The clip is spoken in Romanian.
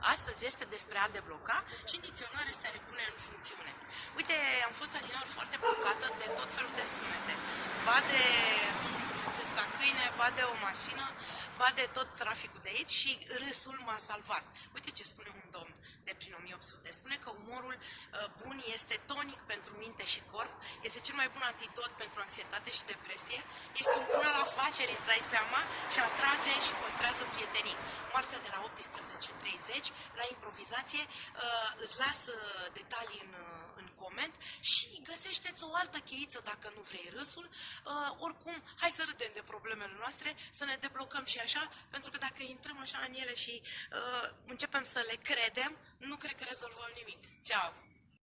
Astăzi este despre a debloca și în dicționar este a repune în funcțiune. Uite, am fost adineaur foarte blocată de tot felul de sunete. Ba de acesta câine, ba de o mașină, ba de tot traficul de aici și râsul m-a salvat. Uite ce spune un domn de prin 1800. Spune că umorul uh, bun este tonic pentru minte și corp, este cel mai bun antidot pentru anxietate și depresie, este un bun al afacerii, îți dai seama, și atrage și păstrează prietenii. Marțea de la 18.30 la improvizație uh, îți las uh, detalii în, în coment și găsește-ți o altă cheiță dacă nu vrei râsul. Oricum, hai să râdem de problemele noastre, să ne deblocăm și așa, pentru că dacă intrăm așa în ele și uh, începem să le credem, nu cred că rezolvăm nimic. Ceau!